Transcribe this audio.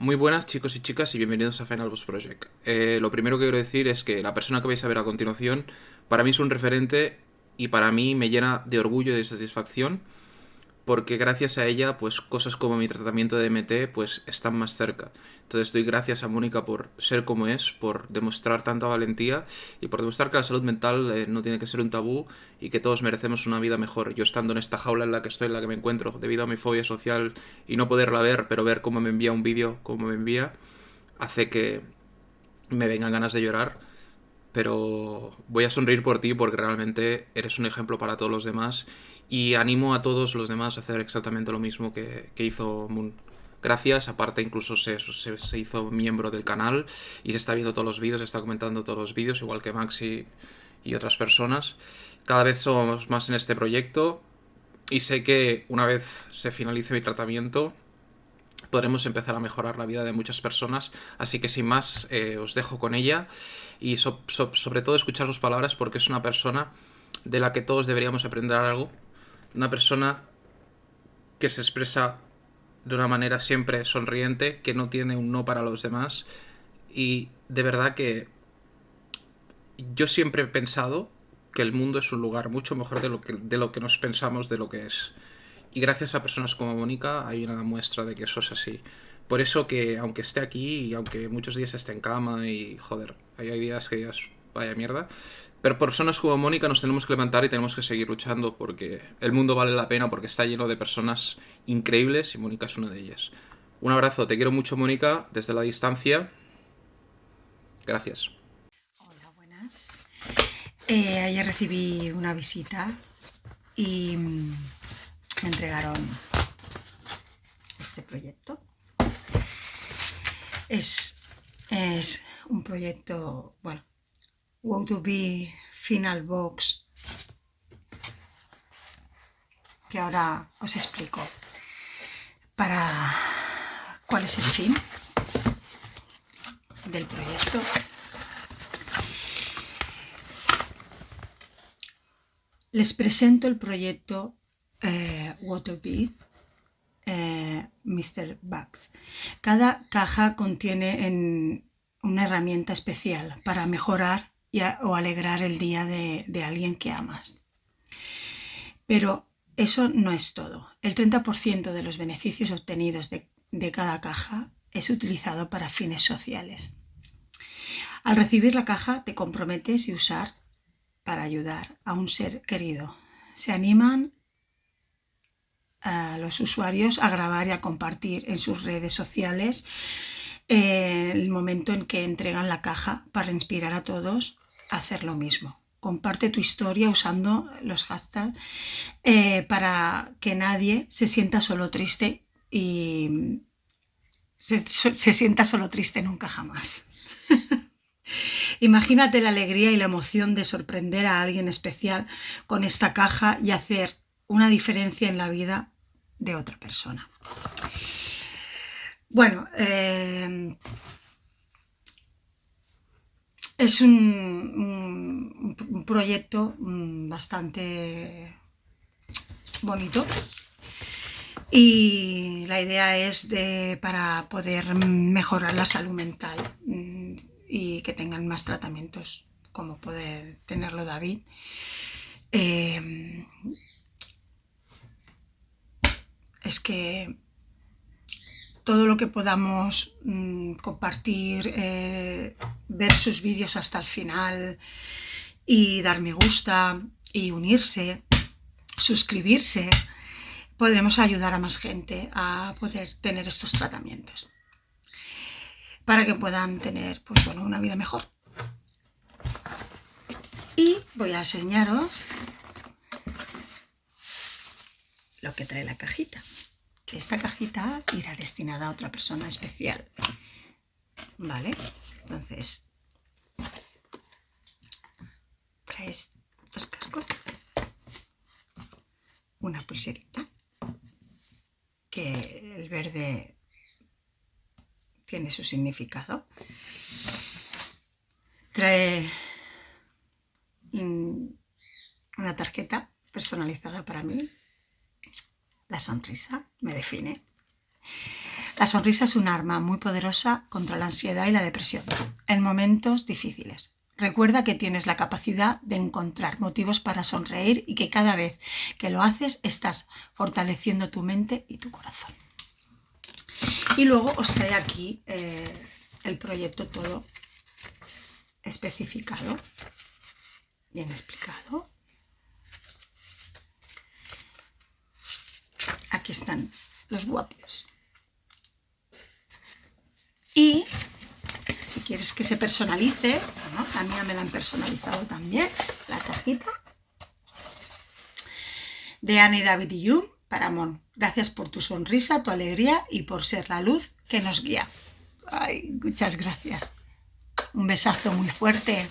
Muy buenas chicos y chicas y bienvenidos a Final Boss Project. Eh, lo primero que quiero decir es que la persona que vais a ver a continuación para mí es un referente y para mí me llena de orgullo y de satisfacción porque gracias a ella, pues cosas como mi tratamiento de MT, pues están más cerca. Entonces doy gracias a Mónica por ser como es, por demostrar tanta valentía y por demostrar que la salud mental eh, no tiene que ser un tabú y que todos merecemos una vida mejor. Yo estando en esta jaula en la que estoy, en la que me encuentro, debido a mi fobia social y no poderla ver, pero ver cómo me envía un vídeo, cómo me envía, hace que me vengan ganas de llorar pero voy a sonreír por ti porque realmente eres un ejemplo para todos los demás y animo a todos los demás a hacer exactamente lo mismo que, hizo Moon. Gracias, aparte incluso se, se, hizo miembro del canal y se está viendo todos los vídeos, se está comentando todos los vídeos, igual que Maxi y otras personas. Cada vez somos más en este proyecto y sé que una vez se finalice mi tratamiento podremos empezar a mejorar la vida de muchas personas. Así que sin más, eh, os dejo con ella y sobre todo escuchar sus palabras porque es una persona de la que todos deberíamos aprender algo. Una persona que se expresa de una manera siempre sonriente, que no tiene un no para los demás. Y de verdad que yo siempre he pensado que el mundo es un lugar mucho mejor de lo que, de lo que nos pensamos de lo que es. Y gracias a personas como Mónica hay una muestra de que eso es así. Por eso que aunque esté aquí y aunque muchos días esté en cama y joder, hay días que digas vaya mierda, pero por personas como Mónica nos tenemos que levantar y tenemos que seguir luchando porque el mundo vale la pena porque está lleno de personas increíbles y Mónica es una de ellas. Un abrazo, te quiero mucho Mónica desde la distancia. Gracias. Hola, buenas. Eh, ayer recibí una visita y me entregaron este proyecto. Es, es un proyecto, bueno, Wow to Be Final Box, que ahora os explico para cuál es el fin del proyecto. Les presento el proyecto eh, Waterby eh, Mr. Bugs. Cada caja contiene una herramienta especial para mejorar o alegrar el día de, alguien que amas. Pero eso no es todo. El 30% de los beneficios obtenidos de, de cada caja es utilizado para fines sociales. Al recibir la caja te comprometes y usar para ayudar a un ser querido. Se animan los usuarios a grabar y a compartir en sus redes sociales eh, el momento en que entregan la caja para inspirar a todos a hacer lo mismo. Comparte tu historia usando los hashtags eh, para que nadie se sienta solo triste y se, se sienta solo triste nunca jamás. Imagínate la alegría y la emoción de sorprender a alguien especial con esta caja y hacer una diferencia en la vida de otra persona. Bueno, eh, es un, proyecto mm, bastante bonito y la idea es de, para poder mejorar la salud mental mm, y que tengan más tratamientos como puede tenerlo David. Eh, es que todo lo que podamos mm, compartir, eh, ver sus vídeos hasta el final y dar me gusta y unirse, suscribirse, podremos ayudar a más gente a poder tener estos tratamientos para que puedan tener pues, bueno, una vida mejor. Y voy a enseñaros que trae la cajita. Esta cajita irá destinada a otra persona especial. ¿Vale? Entonces, traes dos cascos, una pulserita, que el verde tiene su significado. Trae una tarjeta personalizada para mí, la sonrisa me define. La sonrisa es un arma muy poderosa contra la ansiedad y la depresión en momentos difíciles. Recuerda que tienes la capacidad de encontrar motivos para sonreír y que cada vez que lo haces estás fortaleciendo tu mente y tu corazón. Y luego os trae aquí eh, el proyecto todo especificado, bien explicado. Aquí están los guapos. Y si quieres que se personalice, la mía me la han personalizado también, la cajita de Annie David y Yum para Mon. Gracias por tu sonrisa, tu alegría y por ser la luz que nos guía. Ay, muchas gracias. Un besazo muy fuerte.